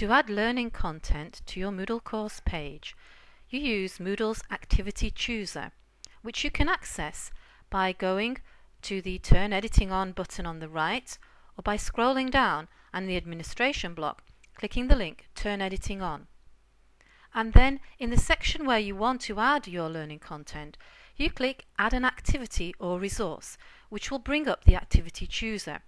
To add learning content to your Moodle course page, you use Moodle's Activity Chooser, which you can access by going to the Turn Editing On button on the right or by scrolling down and the administration block, clicking the link Turn Editing On. And then in the section where you want to add your learning content, you click Add an activity or resource, which will bring up the Activity Chooser.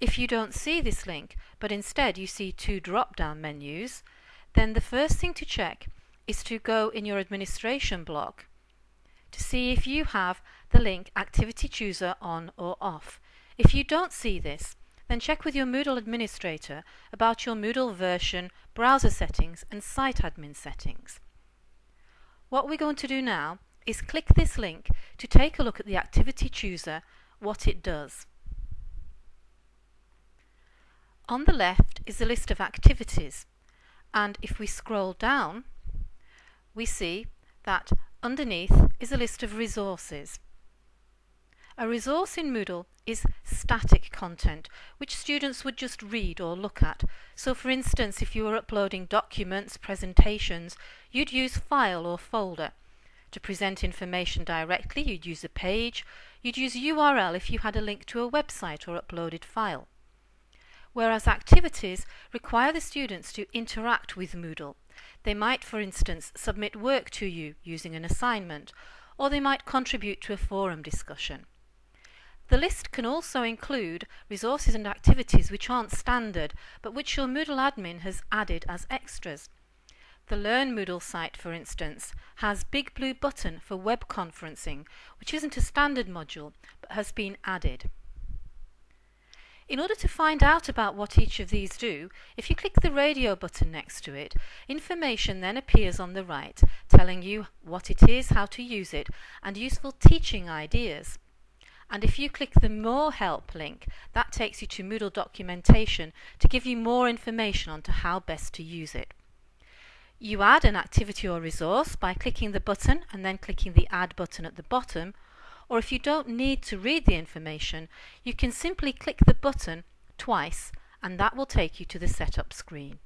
If you don't see this link, but instead you see two drop-down menus, then the first thing to check is to go in your administration block to see if you have the link Activity Chooser on or off. If you don't see this, then check with your Moodle administrator about your Moodle version, browser settings and site admin settings. What we're going to do now is click this link to take a look at the Activity Chooser, what it does. On the left is a list of activities and if we scroll down we see that underneath is a list of resources. A resource in Moodle is static content, which students would just read or look at. So for instance, if you were uploading documents, presentations, you'd use file or folder. To present information directly, you'd use a page. You'd use URL if you had a link to a website or uploaded file whereas activities require the students to interact with Moodle. They might, for instance, submit work to you using an assignment, or they might contribute to a forum discussion. The list can also include resources and activities which aren't standard, but which your Moodle admin has added as extras. The Learn Moodle site, for instance, has Big Blue Button for web conferencing, which isn't a standard module, but has been added. In order to find out about what each of these do, if you click the radio button next to it, information then appears on the right, telling you what it is, how to use it, and useful teaching ideas. And if you click the More Help link, that takes you to Moodle documentation to give you more information on to how best to use it. You add an activity or resource by clicking the button and then clicking the Add button at the bottom, or if you don't need to read the information, you can simply click the button twice and that will take you to the setup screen.